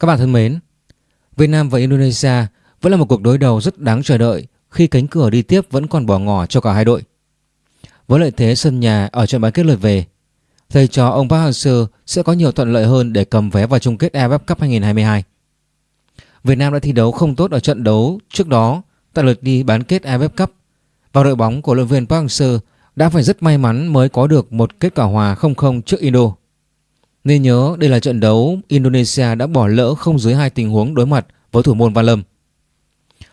Các bạn thân mến, Việt Nam và Indonesia vẫn là một cuộc đối đầu rất đáng chờ đợi khi cánh cửa đi tiếp vẫn còn bỏ ngỏ cho cả hai đội. Với lợi thế sân nhà ở trận bán kết lượt về, thầy trò ông Park Hang-seo sẽ có nhiều thuận lợi hơn để cầm vé vào chung kết AFF Cup 2022. Việt Nam đã thi đấu không tốt ở trận đấu trước đó tại lượt đi bán kết AFF Cup và đội bóng của luyện viên Park Hang-seo đã phải rất may mắn mới có được một kết quả hòa 0-0 trước Indo. Nên nhớ đây là trận đấu Indonesia đã bỏ lỡ không dưới hai tình huống đối mặt với thủ môn Văn Lâm.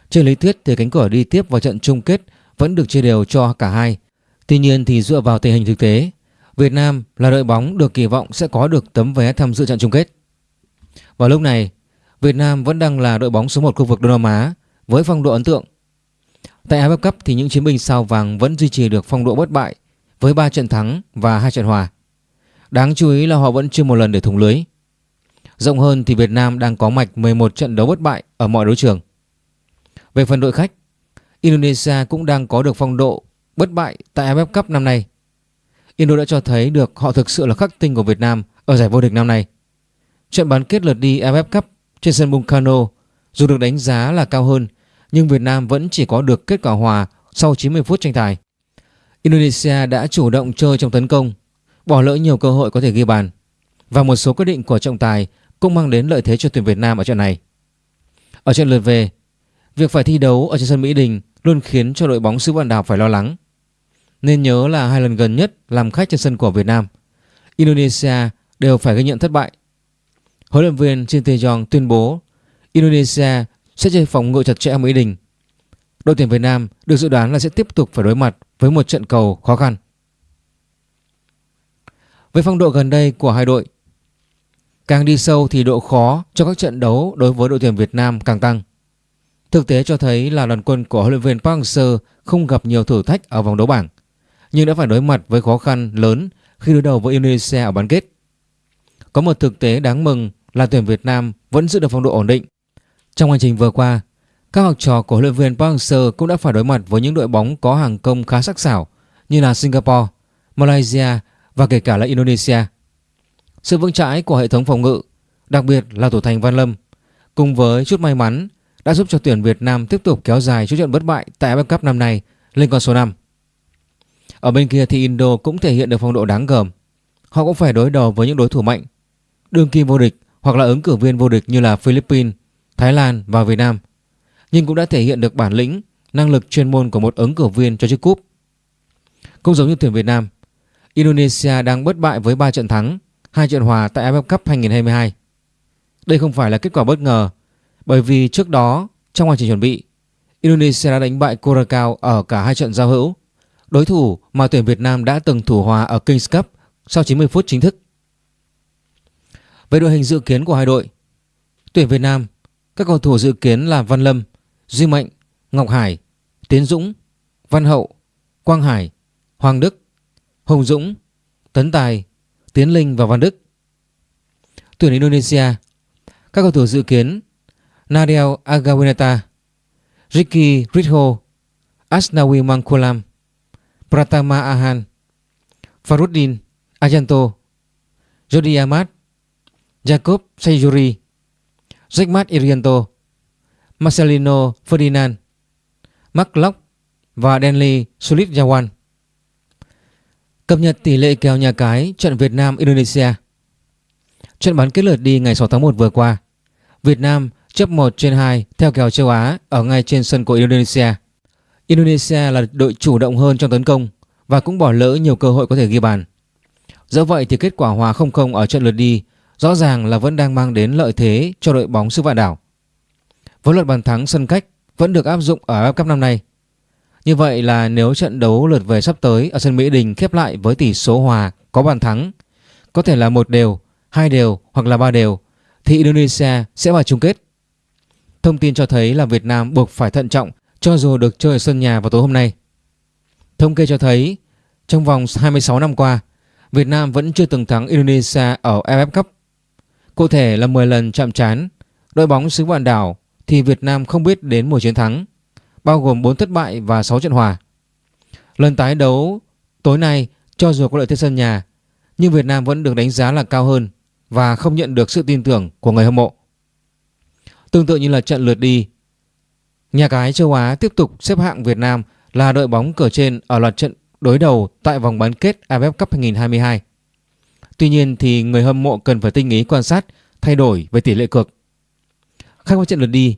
Trên lý thuyết thì cánh cửa đi tiếp vào trận chung kết vẫn được chia đều cho cả hai. Tuy nhiên thì dựa vào tình hình thực tế, Việt Nam là đội bóng được kỳ vọng sẽ có được tấm vé tham dự trận chung kết. Vào lúc này, Việt Nam vẫn đang là đội bóng số 1 khu vực Đông Nam Á với phong độ ấn tượng. Tại AFF Cup thì những chiến binh sao vàng vẫn duy trì được phong độ bất bại với 3 trận thắng và 2 trận hòa. Đáng chú ý là họ vẫn chưa một lần để thủng lưới. Rộng hơn thì Việt Nam đang có mạch 11 trận đấu bất bại ở mọi đấu trường. Về phần đội khách, Indonesia cũng đang có được phong độ bất bại tại AFF Cup năm nay. Indo đã cho thấy được họ thực sự là khắc tinh của Việt Nam ở giải vô địch năm nay. Trận bán kết lượt đi AFF Cup trên sân Bungkano dù được đánh giá là cao hơn nhưng Việt Nam vẫn chỉ có được kết quả hòa sau 90 phút tranh tài. Indonesia đã chủ động chơi trong tấn công bỏ lỡ nhiều cơ hội có thể ghi bàn và một số quyết định của trọng tài cũng mang đến lợi thế cho tuyển Việt Nam ở trận này. Ở trận lượt về, việc phải thi đấu ở trên sân Mỹ Đình luôn khiến cho đội bóng xứ Vạn Đảo phải lo lắng. Nên nhớ là hai lần gần nhất làm khách trên sân của Việt Nam, Indonesia đều phải ghi nhận thất bại. Huấn luyện viên Shin Tae-yong tuyên bố Indonesia sẽ chơi phòng ngự chặt chẽ ở Mỹ Đình. Đội tuyển Việt Nam được dự đoán là sẽ tiếp tục phải đối mặt với một trận cầu khó khăn. Với phong độ gần đây của hai đội, càng đi sâu thì độ khó cho các trận đấu đối với đội tuyển Việt Nam càng tăng. Thực tế cho thấy là đoàn quân của huấn luyện viên Park Hang-seo không gặp nhiều thử thách ở vòng đấu bảng, nhưng đã phải đối mặt với khó khăn lớn khi đối đầu với Indonesia ở bán kết. Có một thực tế đáng mừng là tuyển Việt Nam vẫn giữ được phong độ ổn định. Trong hành trình vừa qua, các học trò của huấn luyện viên Park Hang-seo cũng đã phải đối mặt với những đội bóng có hàng công khá sắc sảo như là Singapore, Malaysia và kể cả là Indonesia. Sự vững chãi của hệ thống phòng ngự, đặc biệt là thủ thành Văn Lâm, cùng với chút may mắn đã giúp cho tuyển Việt Nam tiếp tục kéo dài chút trận bất bại tại AFF Cup năm nay lên con số 5. Ở bên kia thì Indo cũng thể hiện được phong độ đáng gờm. Họ cũng phải đối đầu với những đối thủ mạnh, đương kim vô địch hoặc là ứng cử viên vô địch như là Philippines, Thái Lan và Việt Nam. Nhưng cũng đã thể hiện được bản lĩnh, năng lực chuyên môn của một ứng cử viên cho chiếc cúp. Cũng giống như tuyển Việt Nam, Indonesia đang bất bại với 3 trận thắng, 2 trận hòa tại AFF Cup 2022. Đây không phải là kết quả bất ngờ, bởi vì trước đó trong quá trình chuẩn bị, Indonesia đã đánh bại Curacao ở cả hai trận giao hữu, đối thủ mà tuyển Việt Nam đã từng thủ hòa ở Kings Cup sau 90 phút chính thức. Về đội hình dự kiến của hai đội, tuyển Việt Nam, các cầu thủ dự kiến là Văn Lâm, Duy Mạnh, Ngọc Hải, Tiến Dũng, Văn Hậu, Quang Hải, Hoàng Đức, Hồng Dũng, Tấn Tài, Tiến Linh và Văn Đức. Tuyển Indonesia, các cầu thủ dự kiến Nadel Agawinata, Ricky Ritho, Asnawi Mangkulam, Pratama Ahan, Faruddin Ajanto, Jody Ahmad, Jacob Sayuri, Jackmat Irianto, Marcelino Ferdinand, Mark Locke và Denley Sulit Jawan. Cập nhật tỷ lệ kèo nhà cái trận Việt Nam Indonesia. Trận bán kết lượt đi ngày 6 tháng 1 vừa qua, Việt Nam chấp 1 trên 2 theo kèo châu Á ở ngay trên sân của Indonesia. Indonesia là đội chủ động hơn trong tấn công và cũng bỏ lỡ nhiều cơ hội có thể ghi bàn. Dẫu vậy thì kết quả hòa 0-0 ở trận lượt đi rõ ràng là vẫn đang mang đến lợi thế cho đội bóng xứ vạn đảo. Với luật bàn thắng sân cách vẫn được áp dụng ở AFF Cup năm nay như vậy là nếu trận đấu lượt về sắp tới ở sân Mỹ Đình khép lại với tỷ số hòa có bàn thắng, có thể là một đều, hai đều hoặc là ba đều, thì Indonesia sẽ vào chung kết. Thông tin cho thấy là Việt Nam buộc phải thận trọng cho dù được chơi ở sân nhà vào tối hôm nay. Thống kê cho thấy trong vòng 26 năm qua, Việt Nam vẫn chưa từng thắng Indonesia ở AFF Cup. Cụ thể là 10 lần chạm trán, đội bóng xứ vạn đảo thì Việt Nam không biết đến một chiến thắng bao gồm 4 thất bại và 6 trận hòa. Lần tái đấu tối nay cho dù có lợi thế sân nhà, nhưng Việt Nam vẫn được đánh giá là cao hơn và không nhận được sự tin tưởng của người hâm mộ. Tương tự như là trận lượt đi, nhà cái châu Á tiếp tục xếp hạng Việt Nam là đội bóng cờ trên ở loạt trận đối đầu tại vòng bán kết AFF Cup 2022. Tuy nhiên thì người hâm mộ cần phải tinh ý quan sát thay đổi về tỷ lệ cược. Khác với trận lượt đi,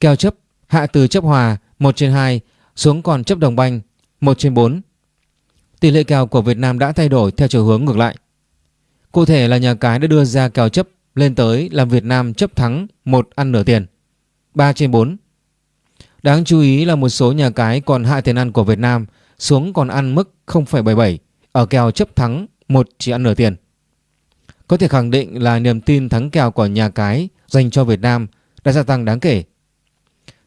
kèo chấp hạ từ chấp hòa 1 trên 2 xuống còn chấp đồng banh 1 trên 4. Tỷ lệ kèo của Việt Nam đã thay đổi theo chiều hướng ngược lại. Cụ thể là nhà cái đã đưa ra kèo chấp lên tới là Việt Nam chấp thắng 1 ăn nửa tiền 3 trên 4. Đáng chú ý là một số nhà cái còn hạ tiền ăn của Việt Nam xuống còn ăn mức 0,77 ở kèo chấp thắng 1 chỉ ăn nửa tiền. Có thể khẳng định là niềm tin thắng kèo của nhà cái dành cho Việt Nam đã gia tăng đáng kể.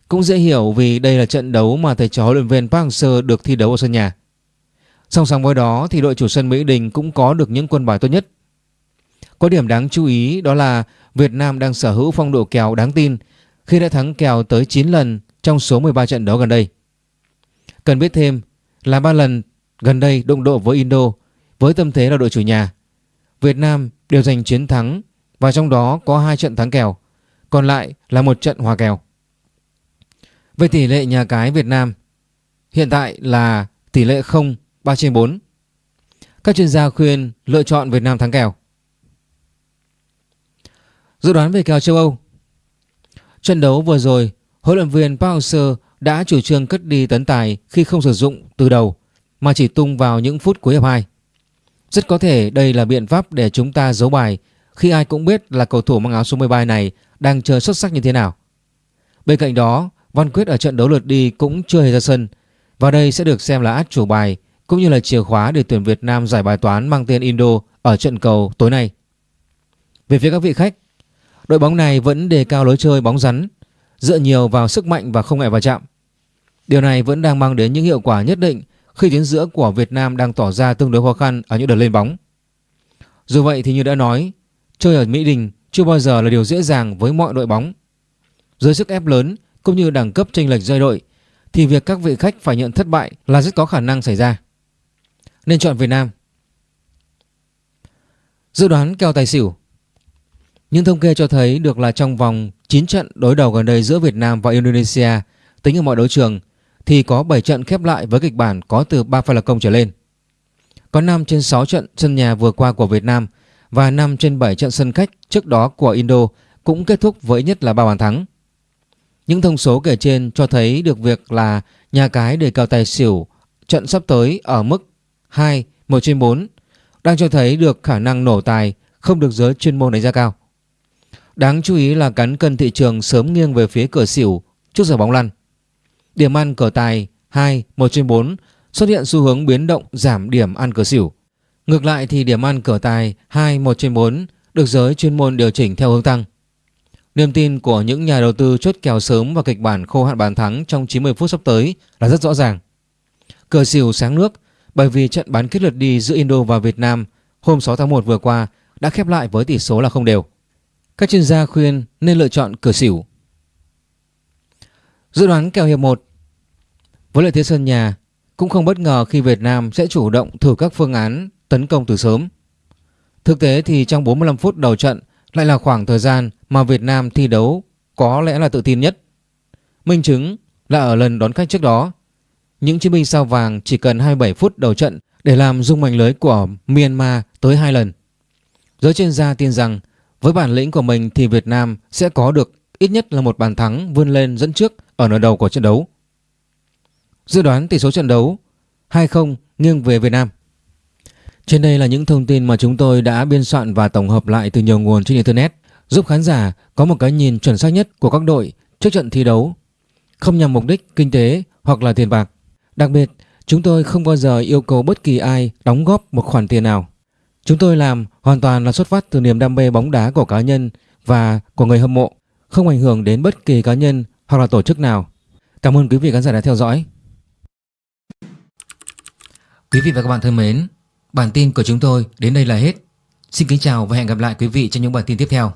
Cũng dễ hiểu vì đây là trận đấu mà thầy trò huấn luyện viên Park Hang-seo được thi đấu ở sân nhà. Song song với đó thì đội chủ sân Mỹ Đình cũng có được những quân bài tốt nhất. Có điểm đáng chú ý đó là Việt Nam đang sở hữu phong độ kèo đáng tin khi đã thắng kèo tới 9 lần trong số 13 trận đấu gần đây. Cần biết thêm là 3 lần gần đây đụng độ với Indo với tâm thế là đội chủ nhà. Việt Nam đều giành chiến thắng và trong đó có hai trận thắng kèo, còn lại là một trận hòa kèo. Về tỷ lệ nhà cái Việt Nam hiện tại là tỷ lệ 0 3 trên 4. Các chuyên gia khuyên lựa chọn Việt Nam thắng kèo. Dự đoán về kèo châu Âu Trận đấu vừa rồi, huấn luyện viên Park Hang-seo đã chủ trương cất đi tấn tài khi không sử dụng từ đầu mà chỉ tung vào những phút cuối hiệp 2. Rất có thể đây là biện pháp để chúng ta giấu bài khi ai cũng biết là cầu thủ mang áo số 13 này đang chơi xuất sắc như thế nào. Bên cạnh đó, Văn Quyết ở trận đấu lượt đi cũng chưa hề ra sân và đây sẽ được xem là át chủ bài cũng như là chìa khóa để tuyển Việt Nam giải bài toán mang tên Indo ở trận cầu tối nay. Về phía các vị khách, đội bóng này vẫn đề cao lối chơi bóng rắn, dựa nhiều vào sức mạnh và không ngại va chạm. Điều này vẫn đang mang đến những hiệu quả nhất định khi tuyến giữa của Việt Nam đang tỏ ra tương đối khó khăn ở những đợt lên bóng. Dù vậy thì như đã nói, chơi ở Mỹ Đình chưa bao giờ là điều dễ dàng với mọi đội bóng. Dưới sức ép lớn cũng như đẳng cấp chênh lệch rơi đội, thì việc các vị khách phải nhận thất bại là rất có khả năng xảy ra. Nên chọn Việt Nam. Dự đoán kèo tài xỉu Những thống kê cho thấy được là trong vòng 9 trận đối đầu gần đây giữa Việt Nam và Indonesia, tính ở mọi đấu trường, thì có 7 trận khép lại với kịch bản có từ 3 pha lập công trở lên. Có 5 trên 6 trận sân nhà vừa qua của Việt Nam và 5 trên 7 trận sân khách trước đó của Indo cũng kết thúc với nhất là 3 bàn thắng. Những thông số kể trên cho thấy được việc là nhà cái đề cao tài xỉu trận sắp tới ở mức 2, 1 trên 4 đang cho thấy được khả năng nổ tài không được giới chuyên môn đánh giá cao. Đáng chú ý là cán cân thị trường sớm nghiêng về phía cửa xỉu trước giờ bóng lăn. Điểm ăn cờ tài 2, 1 trên 4 xuất hiện xu hướng biến động giảm điểm ăn cửa xỉu. Ngược lại thì điểm ăn cửa tài 2, 1 trên 4 được giới chuyên môn điều chỉnh theo hướng tăng. Niềm tin của những nhà đầu tư chốt kèo sớm và kịch bản khô hạn bàn thắng trong 90 phút sắp tới là rất rõ ràng. Cờ xỉu sáng nước, bởi vì trận bán kết lượt đi giữa Indo và Việt Nam hôm 6 tháng 1 vừa qua đã khép lại với tỷ số là không đều. Các chuyên gia khuyên nên lựa chọn cờ xỉu. Dự đoán kèo hiệp 1 Với lợi thế sân nhà cũng không bất ngờ khi Việt Nam sẽ chủ động thử các phương án tấn công từ sớm. Thực tế thì trong 45 phút đầu trận lại là khoảng thời gian mà Việt Nam thi đấu có lẽ là tự tin nhất. Minh chứng là ở lần đón khách trước đó, những chiến binh sao vàng chỉ cần 27 phút đầu trận để làm rung mảnh lưới của Myanmar tới hai lần. Giới chuyên gia tin rằng với bản lĩnh của mình thì Việt Nam sẽ có được ít nhất là một bàn thắng vươn lên dẫn trước ở nửa đầu của trận đấu. Dự đoán tỷ số trận đấu 2-0 nghiêng về Việt Nam. Trên đây là những thông tin mà chúng tôi đã biên soạn và tổng hợp lại từ nhiều nguồn trên Internet giúp khán giả có một cái nhìn chuẩn xác nhất của các đội trước trận thi đấu, không nhằm mục đích kinh tế hoặc là tiền bạc. Đặc biệt, chúng tôi không bao giờ yêu cầu bất kỳ ai đóng góp một khoản tiền nào. Chúng tôi làm hoàn toàn là xuất phát từ niềm đam mê bóng đá của cá nhân và của người hâm mộ, không ảnh hưởng đến bất kỳ cá nhân hoặc là tổ chức nào. Cảm ơn quý vị khán giả đã theo dõi. Quý vị và các bạn thân mến, bản tin của chúng tôi đến đây là hết. Xin kính chào và hẹn gặp lại quý vị trong những bản tin tiếp theo.